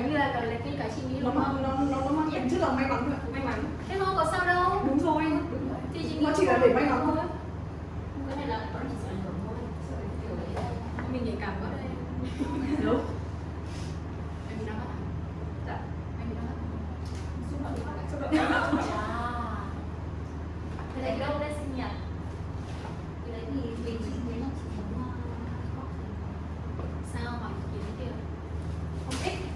cái như là cái cái cái chị nghĩ nó mang nó nó nó mang tính chất là may mắn thôi may mắn thế không có sao đâu đúng rồi đúng rồi thì chị nó chỉ là để may mắn thôi cái này là mình nhạy cảm quá đây đúng em bị đau mắt à? dạ em bị đau mắt xúc động xúc động à thế này đâu đây sinh nhật cái đấy thì vì chị nghĩ là chị muốn uh, sao mà kiến kia không thích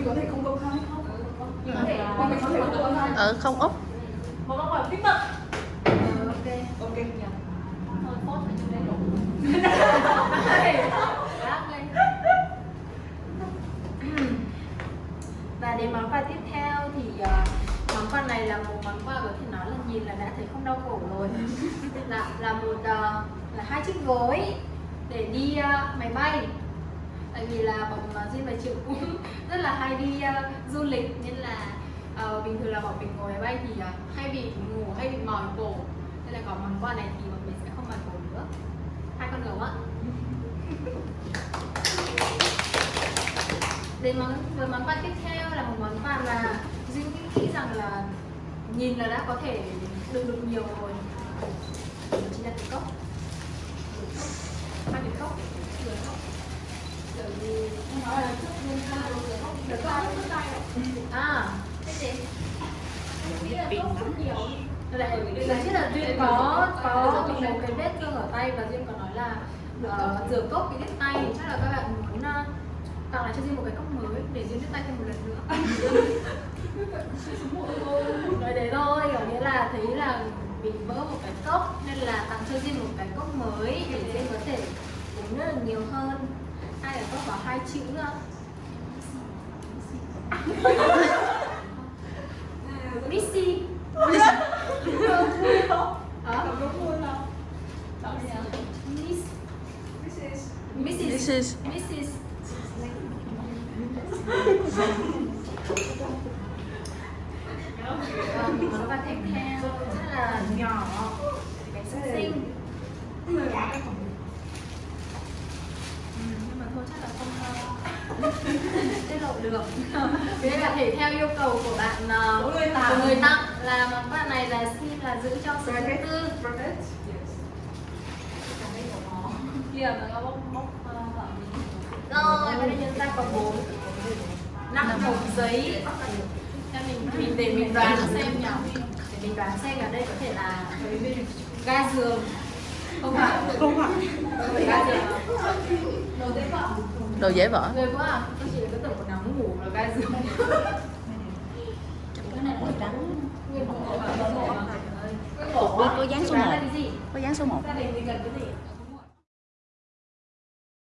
mình có thể không công khai không? Nhưng mà mà mình có thể không công khai ờ không úp một câu hỏi bí mật ờ, ok ok. Thôi post ở trên đây đủ và đến món quà tiếp theo thì uh, món quà này là một món quà có thể nói là nhìn là đã thấy không đau khổ rồi. Là là một uh, là hai chiếc gối để đi uh, máy bay tại vì là bọn ờ, Jin và Triệu cũng rất là hay đi uh, du lịch nên là uh, bình thường là bọn mình ngồi máy bay thì uh, hay bị ngủ hay bị mỏi cổ. Nên là có món quà này thì bọn mình sẽ không mỏi cổ nữa. Hai con gấu ạ đến món với món quà tiếp theo là một món quà mà Duyên nghĩ rằng là nhìn là đã có thể được được nhiều rồi Đó chính là cái cốc hai cái cốc rửa cốc bởi vì nó là chút luôn ha được có à thế gì lại là chứ là duyên có có một cái vết thương ở tay và duyên có nói là uh, rửa cốc bị đứt tay chắc là các bạn muốn uh, tặng lại cho duyên một cái cốc mới để duyên đứt tay thêm một lần nữa nói đấy thôi có nghĩa là thấy là bị vỡ một cái cốc nên là tặng cho duyên một cái cốc mới để duyên có thể uống rất là nhiều hơn cái cốc có hai chữ nữa? Missy. Mrs. is Mrs. Vâng, món quà tiếp theo rất là nhỏ Cái xinh xinh Ừ, Nhưng mà thôi chắc là không uh, tiết lộ được. Thế là thể theo yêu cầu của bạn uh, Của người tặng. của người tặng. Là món quà này là xin là giữ cho số thứ tư. Kia mà nó bốc bốc ờ, rồi bây giờ ra có bốn năm hộp giấy. Cho mình mình để mình đoán xem nhỉ để mình đoán xem ở đây có thể là ga giường không phải Không phải. phải ga giường đồ dễ vợ đồ dễ vỡ à. Tôi chỉ có tưởng quần áo ngủ là ga giường cái này là trắng nguyên bộ có dán số Đoán một. là cái gì có dán số 1 gia đình thì cần cái gì